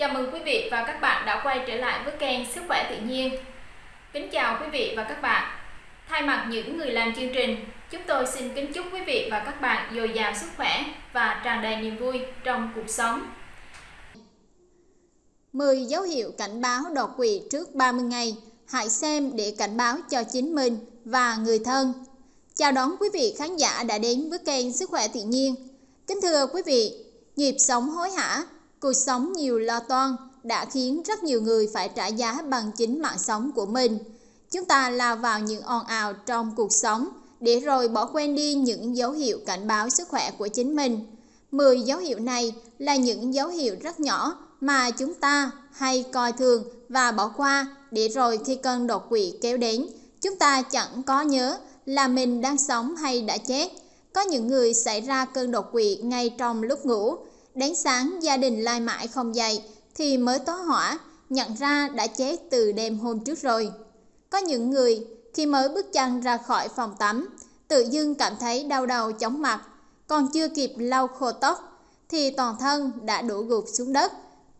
Chào mừng quý vị và các bạn đã quay trở lại với kênh Sức khỏe tự nhiên. Kính chào quý vị và các bạn. Thay mặt những người làm chương trình, chúng tôi xin kính chúc quý vị và các bạn dồi dào sức khỏe và tràn đầy niềm vui trong cuộc sống. 10 dấu hiệu cảnh báo đột quỵ trước 30 ngày. Hãy xem để cảnh báo cho chính mình và người thân. Chào đón quý vị khán giả đã đến với kênh Sức khỏe tự nhiên. Kính thưa quý vị, nhịp sống hối hả, cuộc sống nhiều lo toan đã khiến rất nhiều người phải trả giá bằng chính mạng sống của mình. Chúng ta lao vào những ồn ào trong cuộc sống để rồi bỏ quên đi những dấu hiệu cảnh báo sức khỏe của chính mình. 10 dấu hiệu này là những dấu hiệu rất nhỏ mà chúng ta hay coi thường và bỏ qua để rồi khi cơn đột quỵ kéo đến, chúng ta chẳng có nhớ là mình đang sống hay đã chết. Có những người xảy ra cơn đột quỵ ngay trong lúc ngủ, đến sáng gia đình lai mãi không dậy thì mới tó hỏa, nhận ra đã chết từ đêm hôm trước rồi. Có những người khi mới bước chân ra khỏi phòng tắm, tự dưng cảm thấy đau đầu chóng mặt, còn chưa kịp lau khô tóc thì toàn thân đã đổ gục xuống đất.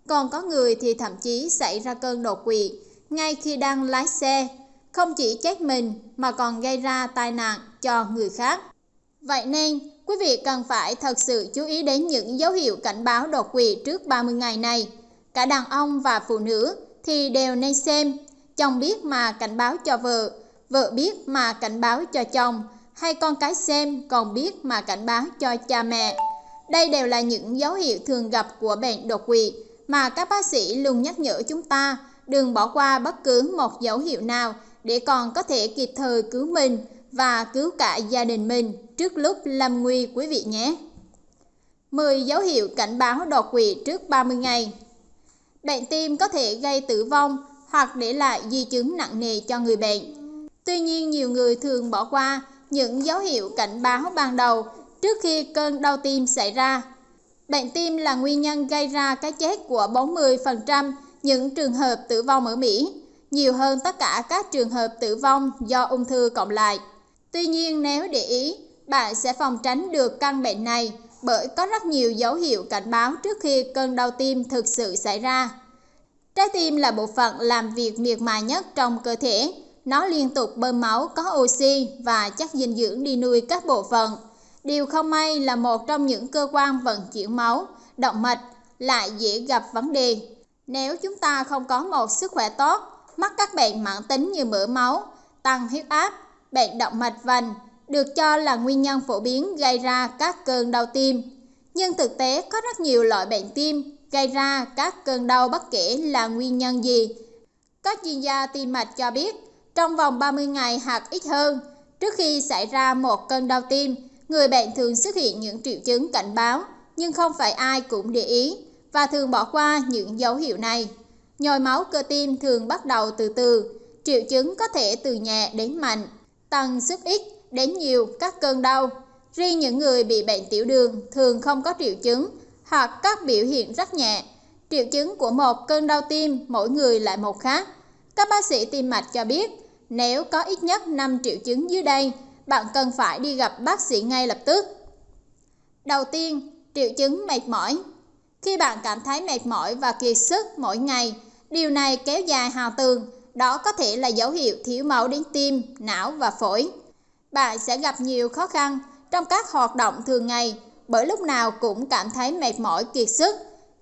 Còn có người thì thậm chí xảy ra cơn đột quỵ ngay khi đang lái xe, không chỉ chết mình mà còn gây ra tai nạn cho người khác. Vậy nên, quý vị cần phải thật sự chú ý đến những dấu hiệu cảnh báo đột quỵ trước 30 ngày này. Cả đàn ông và phụ nữ thì đều nên xem, chồng biết mà cảnh báo cho vợ, vợ biết mà cảnh báo cho chồng, hay con cái xem còn biết mà cảnh báo cho cha mẹ. Đây đều là những dấu hiệu thường gặp của bệnh đột quỵ mà các bác sĩ luôn nhắc nhở chúng ta đừng bỏ qua bất cứ một dấu hiệu nào để còn có thể kịp thời cứu mình và cứu cả gia đình mình trước lúc lâm nguy quý vị nhé. 10 dấu hiệu cảnh báo đột quỵ trước 30 ngày. Bệnh tim có thể gây tử vong hoặc để lại di chứng nặng nề cho người bệnh. Tuy nhiên nhiều người thường bỏ qua những dấu hiệu cảnh báo ban đầu trước khi cơn đau tim xảy ra. Bệnh tim là nguyên nhân gây ra cái chết của 40% những trường hợp tử vong ở Mỹ, nhiều hơn tất cả các trường hợp tử vong do ung thư cộng lại. Tuy nhiên nếu để ý, bạn sẽ phòng tránh được căn bệnh này bởi có rất nhiều dấu hiệu cảnh báo trước khi cơn đau tim thực sự xảy ra. Trái tim là bộ phận làm việc miệt mài nhất trong cơ thể. Nó liên tục bơm máu có oxy và chất dinh dưỡng đi nuôi các bộ phận. Điều không may là một trong những cơ quan vận chuyển máu, động mạch, lại dễ gặp vấn đề. Nếu chúng ta không có một sức khỏe tốt, mắc các bệnh mãn tính như mỡ máu, tăng huyết áp, bệnh động mạch vành, được cho là nguyên nhân phổ biến gây ra các cơn đau tim. Nhưng thực tế có rất nhiều loại bệnh tim gây ra các cơn đau bất kể là nguyên nhân gì. Các chuyên gia tim mạch cho biết, trong vòng 30 ngày hoặc ít hơn, trước khi xảy ra một cơn đau tim, người bệnh thường xuất hiện những triệu chứng cảnh báo, nhưng không phải ai cũng để ý và thường bỏ qua những dấu hiệu này. Nhồi máu cơ tim thường bắt đầu từ từ, triệu chứng có thể từ nhẹ đến mạnh, tăng sức ít đến nhiều các cơn đau. Riêng những người bị bệnh tiểu đường thường không có triệu chứng hoặc các biểu hiện rất nhẹ. Triệu chứng của một cơn đau tim mỗi người lại một khác. Các bác sĩ tim mạch cho biết, nếu có ít nhất 5 triệu chứng dưới đây, bạn cần phải đi gặp bác sĩ ngay lập tức. Đầu tiên, triệu chứng mệt mỏi. Khi bạn cảm thấy mệt mỏi và kiệt sức mỗi ngày, điều này kéo dài hào tường, đó có thể là dấu hiệu thiếu máu đến tim, não và phổi. Bạn sẽ gặp nhiều khó khăn trong các hoạt động thường ngày bởi lúc nào cũng cảm thấy mệt mỏi kiệt sức.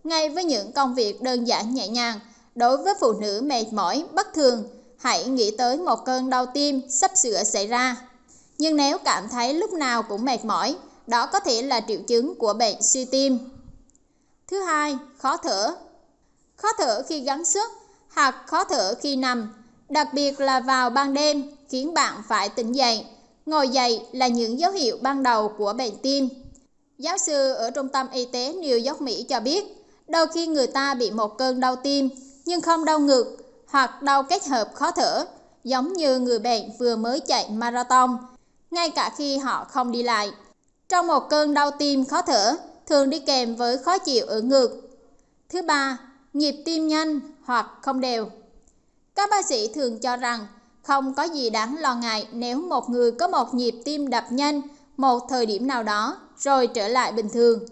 Ngay với những công việc đơn giản nhẹ nhàng, đối với phụ nữ mệt mỏi bất thường, hãy nghĩ tới một cơn đau tim sắp sửa xảy ra. Nhưng nếu cảm thấy lúc nào cũng mệt mỏi, đó có thể là triệu chứng của bệnh suy tim. Thứ hai, khó thở. Khó thở khi gắng sức hoặc khó thở khi nằm, đặc biệt là vào ban đêm khiến bạn phải tỉnh dậy. Ngồi dậy là những dấu hiệu ban đầu của bệnh tim. Giáo sư ở Trung tâm Y tế New York, Mỹ cho biết, đôi khi người ta bị một cơn đau tim nhưng không đau ngực hoặc đau kết hợp khó thở, giống như người bệnh vừa mới chạy marathon, ngay cả khi họ không đi lại. Trong một cơn đau tim khó thở, thường đi kèm với khó chịu ở ngực. Thứ ba, nhịp tim nhanh hoặc không đều. Các bác sĩ thường cho rằng không có gì đáng lo ngại nếu một người có một nhịp tim đập nhanh một thời điểm nào đó rồi trở lại bình thường.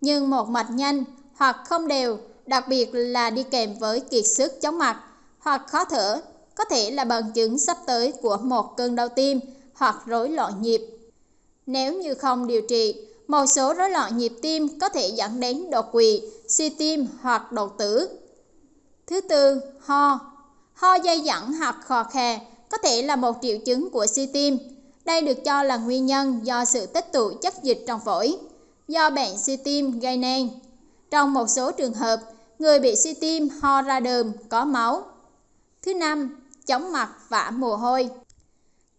Nhưng một mạch nhanh hoặc không đều đặc biệt là đi kèm với kiệt sức chóng mặt hoặc khó thở, có thể là bằng chứng sắp tới của một cơn đau tim hoặc rối loạn nhịp. Nếu như không điều trị, một số rối loạn nhịp tim có thể dẫn đến đột quỵ, suy tim hoặc đột tử. Thứ tư, ho. Ho dây dẳng hoặc khò khè có thể là một triệu chứng của suy tim. Đây được cho là nguyên nhân do sự tích tụ chất dịch trong phổi, do bệnh suy tim gây nên. Trong một số trường hợp, người bị suy tim ho ra đờm, có máu. Thứ năm, chóng mặt và mồ hôi.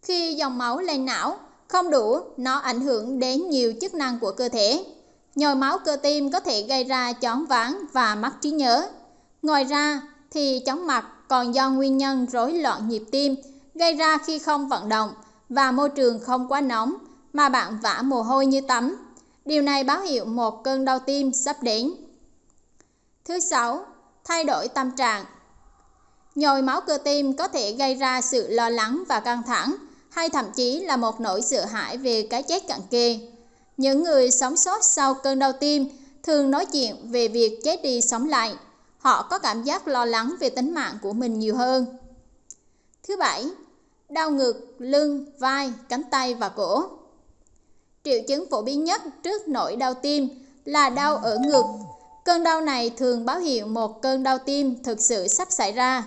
Khi dòng máu lên não không đủ, nó ảnh hưởng đến nhiều chức năng của cơ thể. Nhồi máu cơ tim có thể gây ra chóng váng và mất trí nhớ. Ngoài ra thì chóng mặt còn do nguyên nhân rối loạn nhịp tim gây ra khi không vận động và môi trường không quá nóng mà bạn vã mồ hôi như tắm. Điều này báo hiệu một cơn đau tim sắp đến. Thứ sáu, thay đổi tâm trạng. Nhồi máu cơ tim có thể gây ra sự lo lắng và căng thẳng, hay thậm chí là một nỗi sợ hãi về cái chết cận kề. Những người sống sót sau cơn đau tim thường nói chuyện về việc chết đi sống lại. Họ có cảm giác lo lắng về tính mạng của mình nhiều hơn. Thứ bảy, đau ngực, lưng, vai, cánh tay và cổ. Triệu chứng phổ biến nhất trước nỗi đau tim là đau ở ngực. Cơn đau này thường báo hiệu một cơn đau tim thực sự sắp xảy ra.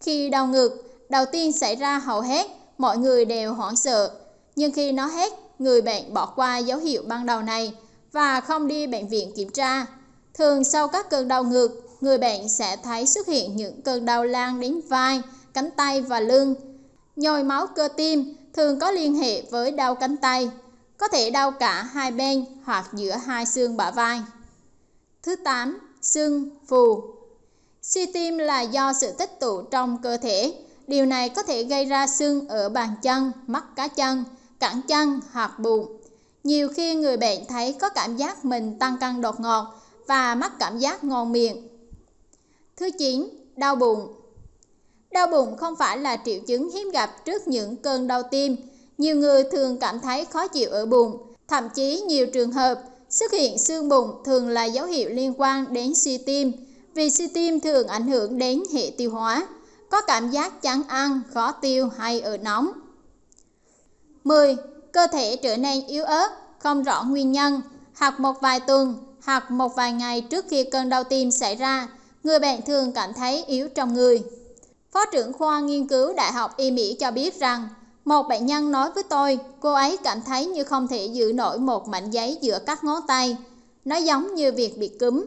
Khi đau ngực, đầu tiên xảy ra hầu hết, mọi người đều hoảng sợ. Nhưng khi nó hết, người bệnh bỏ qua dấu hiệu ban đầu này và không đi bệnh viện kiểm tra. Thường sau các cơn đau ngực, người bệnh sẽ thấy xuất hiện những cơn đau lan đến vai, cánh tay và lưng. Nhồi máu cơ tim thường có liên hệ với đau cánh tay, có thể đau cả hai bên hoặc giữa hai xương bả vai. Thứ 8. Sưng, phù Suy tim là do sự tích tụ trong cơ thể. Điều này có thể gây ra sưng ở bàn chân, mắt cá chân, cẳng chân hoặc bụng. Nhiều khi người bệnh thấy có cảm giác mình tăng cân đột ngột và mắc cảm giác ngon miệng. Thứ 9. Đau bụng Đau bụng không phải là triệu chứng hiếm gặp trước những cơn đau tim. Nhiều người thường cảm thấy khó chịu ở bụng, thậm chí nhiều trường hợp xuất hiện xương bụng thường là dấu hiệu liên quan đến suy tim vì suy tim thường ảnh hưởng đến hệ tiêu hóa, có cảm giác chán ăn, khó tiêu hay ở nóng. 10. Cơ thể trở nên yếu ớt, không rõ nguyên nhân, hoặc một vài tuần, hoặc một vài ngày trước khi cơn đau tim xảy ra, người bệnh thường cảm thấy yếu trong người. Phó trưởng khoa nghiên cứu Đại học Y Mỹ cho biết rằng, một bệnh nhân nói với tôi, cô ấy cảm thấy như không thể giữ nổi một mảnh giấy giữa các ngón tay. Nó giống như việc bị cúm,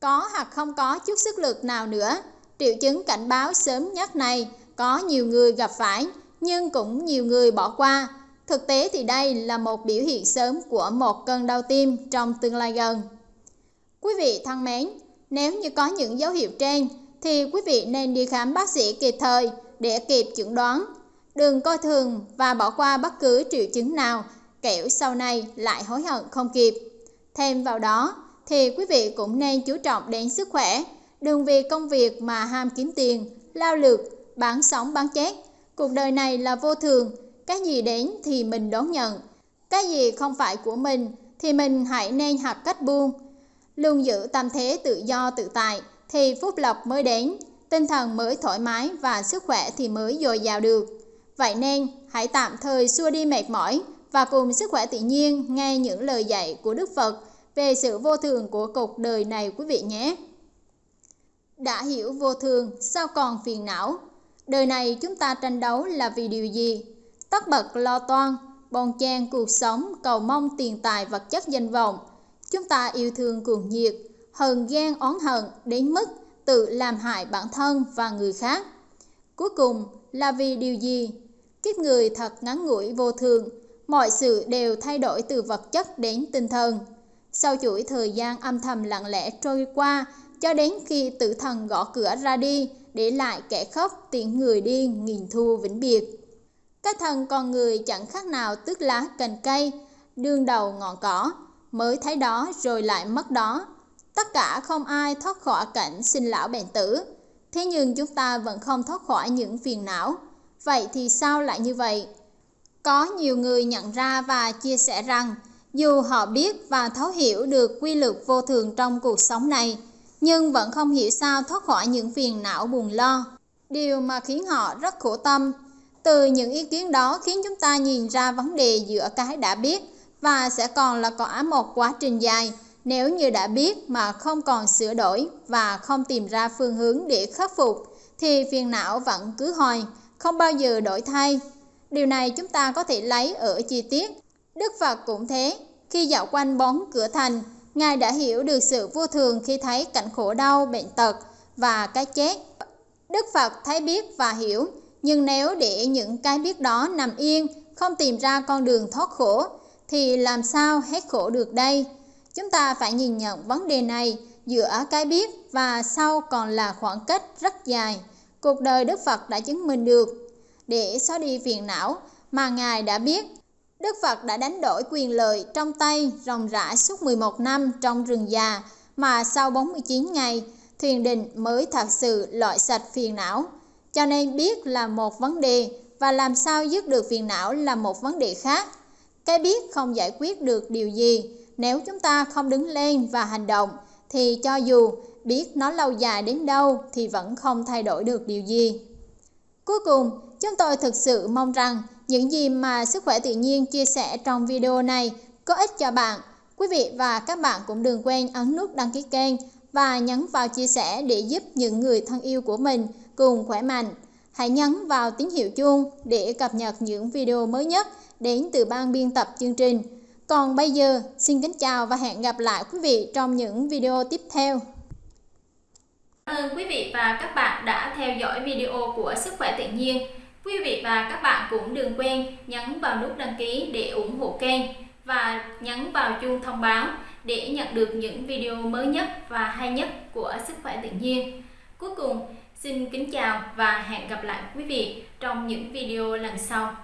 có hoặc không có chút sức lực nào nữa. Triệu chứng cảnh báo sớm nhất này có nhiều người gặp phải, nhưng cũng nhiều người bỏ qua. Thực tế thì đây là một biểu hiện sớm của một cơn đau tim trong tương lai gần. Quý vị thân mến, nếu như có những dấu hiệu trên, thì quý vị nên đi khám bác sĩ kịp thời để kịp chẩn đoán. Đừng coi thường và bỏ qua bất cứ triệu chứng nào, kẻo sau này lại hối hận không kịp. Thêm vào đó, thì quý vị cũng nên chú trọng đến sức khỏe. Đừng vì công việc mà ham kiếm tiền, lao lực, bán sống bán chết. Cuộc đời này là vô thường, cái gì đến thì mình đón nhận. Cái gì không phải của mình thì mình hãy nên học cách buông. Luôn giữ tâm thế tự do tự tại thì phúc lộc mới đến, tinh thần mới thoải mái và sức khỏe thì mới dồi dào được. Vậy nên hãy tạm thời xua đi mệt mỏi và cùng sức khỏe tự nhiên nghe những lời dạy của Đức Phật về sự vô thường của cuộc đời này quý vị nhé. Đã hiểu vô thường, sao còn phiền não? Đời này chúng ta tranh đấu là vì điều gì? Tất bật lo toan, bon chen cuộc sống, cầu mong tiền tài vật chất danh vọng. Chúng ta yêu thương cuồng nhiệt, hờn ghen oán hận đến mức tự làm hại bản thân và người khác. Cuối cùng là vì điều gì? Kiếp người thật ngắn ngủi vô thường, mọi sự đều thay đổi từ vật chất đến tinh thần. Sau chuỗi thời gian âm thầm lặng lẽ trôi qua, cho đến khi tử thần gõ cửa ra đi, để lại kẻ khóc tiếng người đi nghìn thu vĩnh biệt. Cái thần con người chẳng khác nào tước lá cành cây, đương đầu ngọn cỏ, mới thấy đó rồi lại mất đó. Tất cả không ai thoát khỏi cảnh sinh lão bệnh tử. Thế nhưng chúng ta vẫn không thoát khỏi những phiền não. Vậy thì sao lại như vậy? Có nhiều người nhận ra và chia sẻ rằng dù họ biết và thấu hiểu được quy luật vô thường trong cuộc sống này, nhưng vẫn không hiểu sao thoát khỏi những phiền não buồn lo. Điều mà khiến họ rất khổ tâm. Từ những ý kiến đó khiến chúng ta nhìn ra vấn đề giữa cái đã biết và sẽ còn là cả một quá trình dài nếu như đã biết mà không còn sửa đổi và không tìm ra phương hướng để khắc phục thì phiền não vẫn cứ hoài, không bao giờ đổi thay. Điều này chúng ta có thể lấy ở chi tiết. Đức Phật cũng thế, khi dạo quanh bóng cửa thành, Ngài đã hiểu được sự vô thường khi thấy cảnh khổ đau, bệnh tật và cái chết. Đức Phật thấy biết và hiểu, nhưng nếu để những cái biết đó nằm yên, không tìm ra con đường thoát khổ, thì làm sao hết khổ được đây? Chúng ta phải nhìn nhận vấn đề này giữa cái biết và sau còn là khoảng cách rất dài. Cuộc đời Đức Phật đã chứng minh được. Để xóa đi phiền não mà Ngài đã biết, Đức Phật đã đánh đổi quyền lợi trong tay ròng rã suốt 11 năm trong rừng già mà sau 49 ngày, thiền định mới thật sự loại sạch phiền não. Cho nên biết là một vấn đề và làm sao dứt được phiền não là một vấn đề khác. Cái biết không giải quyết được điều gì, nếu chúng ta không đứng lên và hành động thì cho dù biết nó lâu dài đến đâu thì vẫn không thay đổi được điều gì. Cuối cùng, chúng tôi thực sự mong rằng những gì mà sức khỏe tự nhiên chia sẻ trong video này có ích cho bạn. Quý vị và các bạn cũng đừng quên ấn nút đăng ký kênh và nhấn vào chia sẻ để giúp những người thân yêu của mình cùng khỏe mạnh. Hãy nhấn vào tín hiệu chuông để cập nhật những video mới nhất đến từ ban biên tập chương trình. Còn bây giờ, xin kính chào và hẹn gặp lại quý vị trong những video tiếp theo. Cảm ơn quý vị và các bạn đã theo dõi video của Sức khỏe tự nhiên. Quý vị và các bạn cũng đừng quên nhấn vào nút đăng ký để ủng hộ kênh và nhấn vào chuông thông báo để nhận được những video mới nhất và hay nhất của Sức khỏe tự nhiên. Cuối cùng, xin kính chào và hẹn gặp lại quý vị trong những video lần sau.